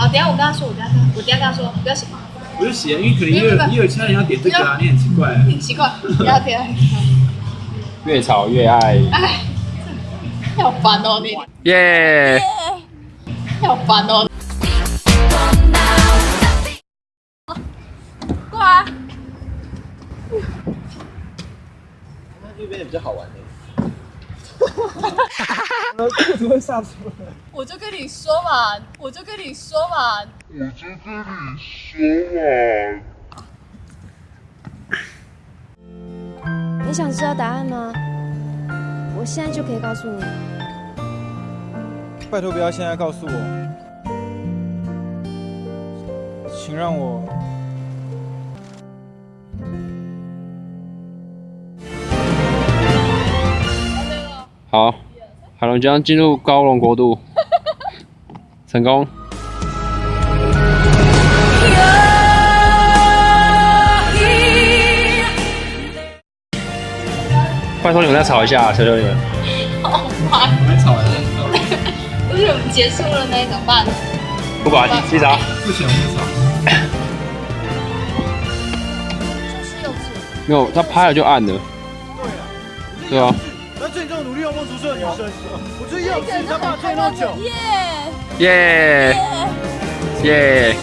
好，等下我跟他说，我跟他说，我等一下跟他说，不要写，我就写，因为可能也有也有其他人要点这个啊，你很奇怪。很奇怪，不要 点。越吵越爱。哎，好烦哦你。耶！好烦哦。过来。那这边也比较好玩的。怎么会上车？我就跟你说嘛，我就跟你说嘛，我就跟你说嘛。你想知道答案吗？我现在就可以告诉你。拜托不要现在告诉我，请让我。好，海龙将进入高龙国度，成功。拜托你们再吵一下，求求你们。好烦。我们吵完了。不是我们结束了那怎么办？不管，记啥？不行，不吵。就是幼稚。没有，他拍了就按了。对啊。那这种努力要梦出色的女生，我最幼稚，他爸追那么久。耶耶耶！